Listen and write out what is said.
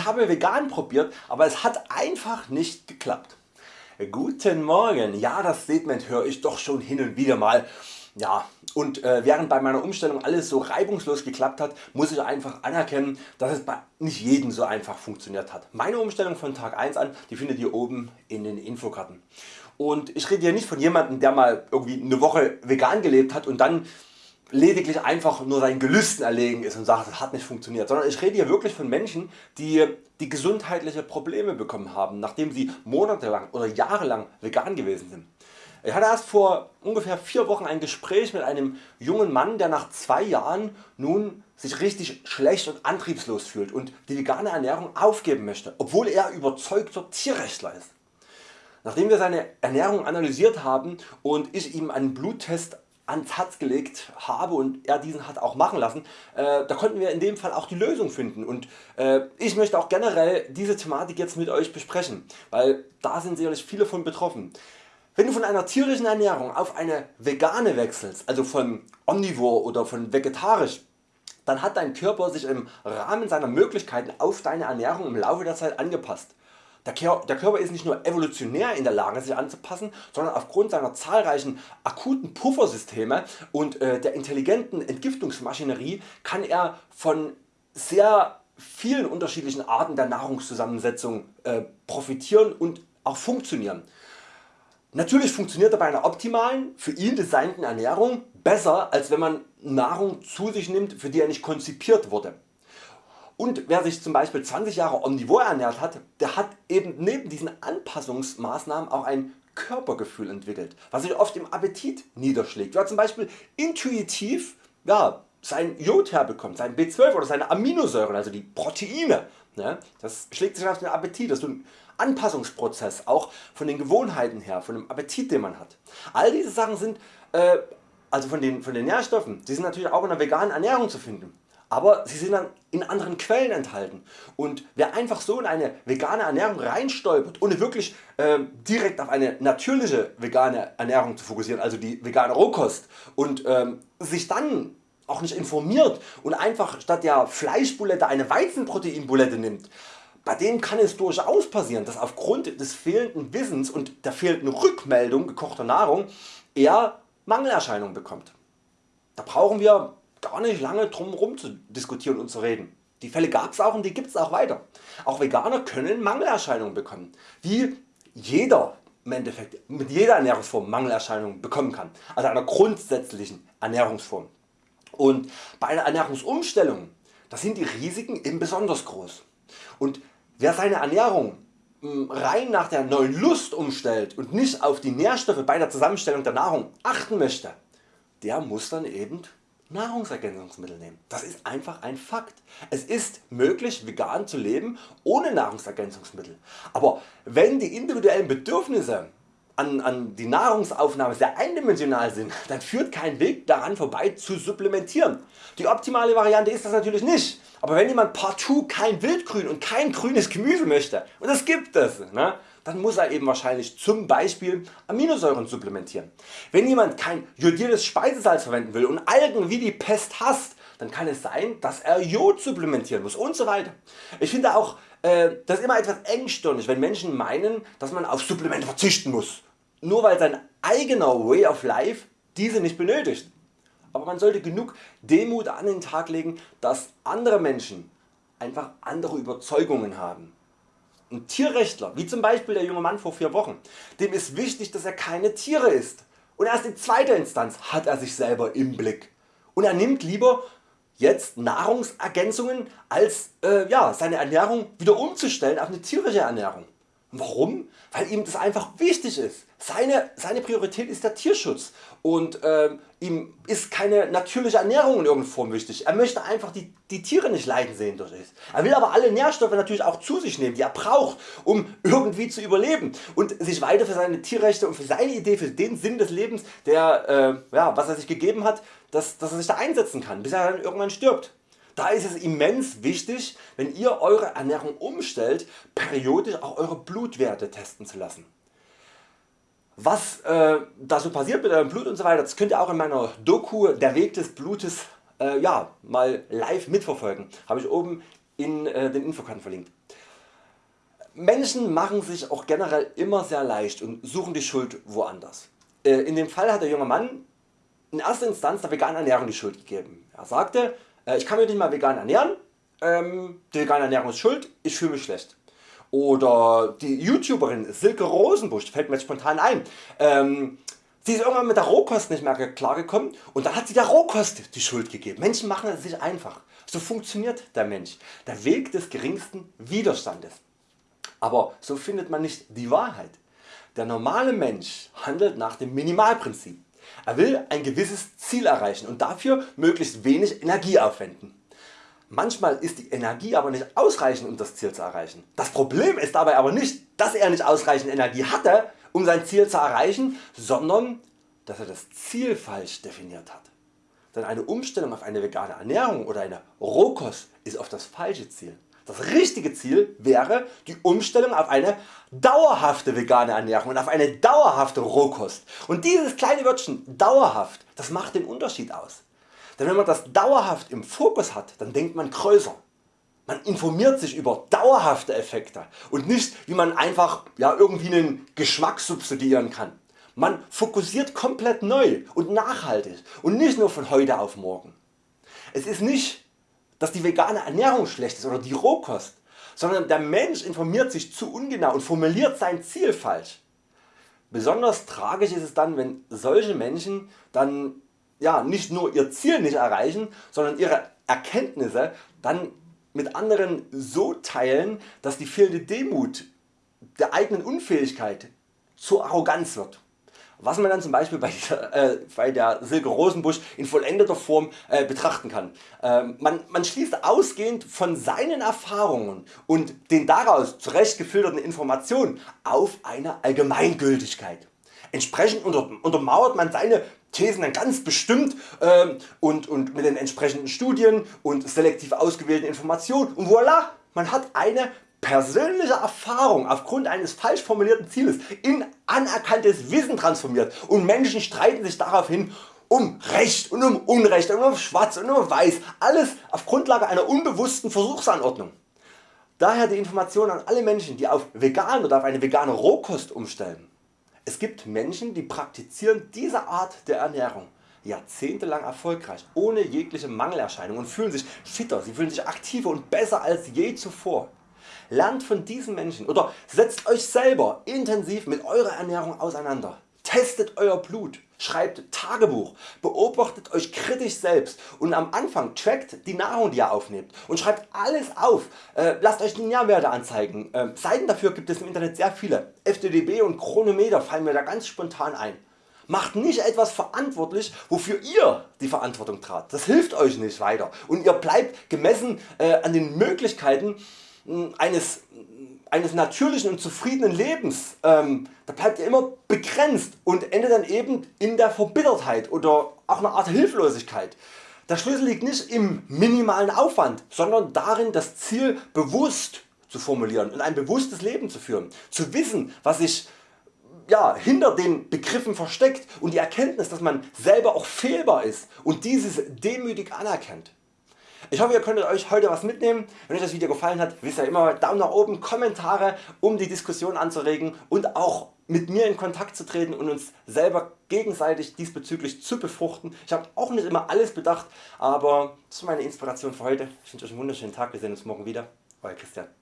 Ich habe vegan probiert, aber es hat einfach nicht geklappt. Guten Morgen, ja das Statement höre ich doch schon hin und wieder mal. Ja, und äh, während bei meiner Umstellung alles so reibungslos geklappt hat, muss ich einfach anerkennen, dass es bei nicht jedem so einfach funktioniert hat. Meine Umstellung von Tag 1 an, die findet ihr oben in den Infokarten. Und ich rede hier nicht von jemandem der mal irgendwie eine Woche vegan gelebt hat und dann lediglich einfach nur sein Gelüsten erlegen ist und sagt das hat nicht funktioniert, sondern ich rede hier wirklich von Menschen die, die gesundheitliche Probleme bekommen haben, nachdem sie monatelang oder jahrelang vegan gewesen sind. Ich hatte erst vor ungefähr 4 Wochen ein Gespräch mit einem jungen Mann der nach 2 Jahren nun sich richtig schlecht und antriebslos fühlt und die vegane Ernährung aufgeben möchte, obwohl er überzeugter Tierrechtler ist. Nachdem wir seine Ernährung analysiert haben und ich ihm einen Bluttest ans Herz gelegt habe und er diesen hat auch machen lassen, äh, da konnten wir in dem Fall auch die Lösung finden und äh, ich möchte auch generell diese Thematik jetzt mit Euch besprechen, weil da sind sicherlich viele von betroffen. Wenn du von einer tierischen Ernährung auf eine vegane wechselst, also von omnivor oder von vegetarisch, dann hat dein Körper sich im Rahmen seiner Möglichkeiten auf deine Ernährung im Laufe der Zeit angepasst. Der Körper ist nicht nur evolutionär in der Lage sich anzupassen, sondern aufgrund seiner zahlreichen akuten Puffersysteme und äh, der intelligenten Entgiftungsmaschinerie kann er von sehr vielen unterschiedlichen Arten der Nahrungszusammensetzung äh, profitieren und auch funktionieren. Natürlich funktioniert er bei einer optimalen, für ihn designten Ernährung besser als wenn man Nahrung zu sich nimmt für die er nicht konzipiert wurde. Und wer sich zum Beispiel 20 Jahre omnivor ernährt hat, der hat eben neben diesen Anpassungsmaßnahmen auch ein Körpergefühl entwickelt, was sich oft im Appetit niederschlägt. Wer zum Beispiel intuitiv ja, sein Jod herbekommt, sein B12 oder seine Aminosäuren, also die Proteine, ne, das schlägt sich auf den Appetit, das ist ein Anpassungsprozess, auch von den Gewohnheiten her, von dem Appetit den man hat. All diese Sachen sind, äh, also von den, von den Nährstoffen, die sind natürlich auch in der veganen Ernährung zu finden aber sie sind dann in anderen Quellen enthalten und wer einfach so in eine vegane Ernährung reinstolpert ohne wirklich äh, direkt auf eine natürliche vegane Ernährung zu fokussieren, also die vegane Rohkost und ähm, sich dann auch nicht informiert und einfach statt der Fleischbulette eine Weizenproteinbulette nimmt, bei dem kann es durchaus passieren, dass aufgrund des fehlenden Wissens und der fehlenden Rückmeldung gekochter Nahrung er Mangelerscheinungen bekommt. Da brauchen wir gar nicht lange drum herum zu diskutieren und zu reden. Die Fälle gab's auch und die gibt's auch weiter. Auch Veganer können Mangelerscheinungen bekommen, wie jeder im Endeffekt mit jeder Ernährungsform Mangelerscheinungen bekommen kann, also einer grundsätzlichen Ernährungsform. Und bei einer Ernährungsumstellung da sind die Risiken eben besonders groß. Und wer seine Ernährung hm, rein nach der neuen Lust umstellt und nicht auf die Nährstoffe bei der Zusammenstellung der Nahrung achten möchte, der muss dann eben Nahrungsergänzungsmittel nehmen. Das ist einfach ein Fakt. Es ist möglich vegan zu leben ohne Nahrungsergänzungsmittel. Aber wenn die individuellen Bedürfnisse an, an die Nahrungsaufnahme sehr eindimensional sind, dann führt kein Weg daran vorbei zu supplementieren. Die optimale Variante ist das natürlich nicht, aber wenn jemand partout kein Wildgrün und kein grünes Gemüse möchte, und das gibt es, ne, dann muss er eben wahrscheinlich zum Beispiel Aminosäuren supplementieren. Wenn jemand kein jodiertes Speisesalz verwenden will und Algen wie die Pest hasst, dann kann es sein dass er Jod supplementieren muss und so weiter. Ich finde auch äh, das immer etwas engstirnig wenn Menschen meinen dass man auf Supplemente verzichten muss, nur weil sein eigener Way of Life diese nicht benötigt. Aber man sollte genug Demut an den Tag legen dass andere Menschen einfach andere Überzeugungen haben. Ein Tierrechtler, wie zum Beispiel der junge Mann vor 4 Wochen, dem ist wichtig dass er keine Tiere isst und erst in zweiter Instanz hat er sich selber im Blick und er nimmt lieber jetzt Nahrungsergänzungen als äh, ja, seine Ernährung wieder umzustellen auf eine tierische Ernährung. Warum? Weil ihm das einfach wichtig ist. Seine, seine Priorität ist der Tierschutz und äh, ihm ist keine natürliche Ernährung in irgendeiner Form wichtig. Er möchte einfach die, die Tiere nicht leiden sehen durch es. Er will aber alle Nährstoffe natürlich auch zu sich nehmen die er braucht um irgendwie zu überleben und sich weiter für seine Tierrechte und für seine Idee, für den Sinn des Lebens der, äh, ja, was er sich gegeben hat, dass, dass er sich da einsetzen kann bis er dann irgendwann stirbt. Da ist es immens wichtig wenn ihr Eure Ernährung umstellt periodisch auch Eure Blutwerte testen zu lassen. Was äh, da so passiert mit eurem Blut und so weiter, das könnt ihr auch in meiner Doku Der Weg des Blutes äh, ja, mal live mitverfolgen. Habe ich oben in äh, den Infokarten verlinkt. Menschen machen sich auch generell immer sehr leicht und suchen die Schuld woanders. Äh, in dem Fall hat der junge Mann in erster Instanz der veganen Ernährung die Schuld gegeben. Er sagte, ich kann mich nicht mal vegan ernähren, ähm, die vegane Ernährung ist schuld, ich fühle mich schlecht. Oder die YouTuberin Silke Rosenbusch, fällt mir jetzt spontan ein, ähm, Sie ist irgendwann mit der Rohkost nicht mehr klargekommen und dann hat sie der Rohkost die Schuld gegeben. Menschen machen es sich einfach. So funktioniert der Mensch. Der Weg des geringsten Widerstandes. Aber so findet man nicht die Wahrheit. Der normale Mensch handelt nach dem Minimalprinzip. Er will ein gewisses Ziel erreichen und dafür möglichst wenig Energie aufwenden. Manchmal ist die Energie aber nicht ausreichend um das Ziel zu erreichen. Das Problem ist dabei aber nicht dass er nicht ausreichend Energie hatte um sein Ziel zu erreichen, sondern dass er das Ziel falsch definiert hat. Denn eine Umstellung auf eine vegane Ernährung oder eine Rohkost ist oft das falsche Ziel. Das richtige Ziel wäre die Umstellung auf eine dauerhafte vegane Ernährung und auf eine dauerhafte Rohkost. Und dieses kleine Wörtchen dauerhaft, das macht den Unterschied aus. Denn wenn man das dauerhaft im Fokus hat, dann denkt man größer. Man informiert sich über dauerhafte Effekte und nicht wie man einfach ja, irgendwie einen Geschmack substituieren kann. Man fokussiert komplett neu und nachhaltig und nicht nur von heute auf morgen. Es ist nicht dass die vegane Ernährung schlecht ist oder die Rohkost, sondern der Mensch informiert sich zu ungenau und formuliert sein Ziel falsch. Besonders tragisch ist es dann wenn solche Menschen dann ja, nicht nur ihr Ziel nicht erreichen, sondern ihre Erkenntnisse dann mit anderen so teilen, dass die fehlende Demut der eigenen Unfähigkeit zur Arroganz wird. Was man dann zum Beispiel bei, dieser, äh, bei der Silke Rosenbusch in vollendeter Form äh, betrachten kann. Ähm, man, man schließt ausgehend von seinen Erfahrungen und den daraus zurecht gefilterten Informationen auf eine Allgemeingültigkeit. Entsprechend unter, untermauert man seine Thesen dann ganz bestimmt ähm, und, und mit den entsprechenden Studien und selektiv ausgewählten Informationen und voilà, man hat eine persönliche Erfahrung aufgrund eines falsch formulierten Zieles in anerkanntes Wissen transformiert und Menschen streiten sich daraufhin um Recht und um Unrecht und um Schwarz und um Weiß, alles auf Grundlage einer unbewussten Versuchsanordnung. Daher die Information an alle Menschen die auf vegan oder auf eine vegane Rohkost umstellen. Es gibt Menschen die praktizieren diese Art der Ernährung jahrzehntelang erfolgreich, ohne jegliche Mangelerscheinung und fühlen sich fitter, sie fühlen sich aktiver und besser als je zuvor. Lernt von diesen Menschen oder setzt Euch selber intensiv mit eurer Ernährung auseinander. Testet Euer Blut, schreibt Tagebuch, beobachtet Euch kritisch selbst und am Anfang trackt die Nahrung die ihr aufnehmt und schreibt alles auf. Äh, lasst Euch die Nährwerte anzeigen. Äh, Seiten dafür gibt es im Internet sehr viele. FDDB und Chronometer fallen mir da ganz spontan ein. Macht nicht etwas verantwortlich wofür ihr die Verantwortung tragt. Das hilft Euch nicht weiter und ihr bleibt gemessen äh, an den Möglichkeiten eines, eines natürlichen und zufriedenen Lebens, ähm, da bleibt ihr immer begrenzt und endet dann eben in der Verbittertheit oder auch einer Art Hilflosigkeit. Der Schlüssel liegt nicht im minimalen Aufwand, sondern darin das Ziel bewusst zu formulieren und ein bewusstes Leben zu führen. Zu wissen was sich ja, hinter den Begriffen versteckt und die Erkenntnis dass man selber auch fehlbar ist und dieses demütig anerkennt. Ich hoffe ihr konntet Euch heute was mitnehmen. Wenn Euch das Video gefallen hat, wisst ihr immer Daumen nach oben, Kommentare um die Diskussion anzuregen und auch mit mir in Kontakt zu treten und uns selber gegenseitig diesbezüglich zu befruchten. Ich habe auch nicht immer alles bedacht, aber das ist meine Inspiration für heute. Ich wünsche Euch einen wunderschönen Tag, wir sehen uns morgen wieder. Euer Christian.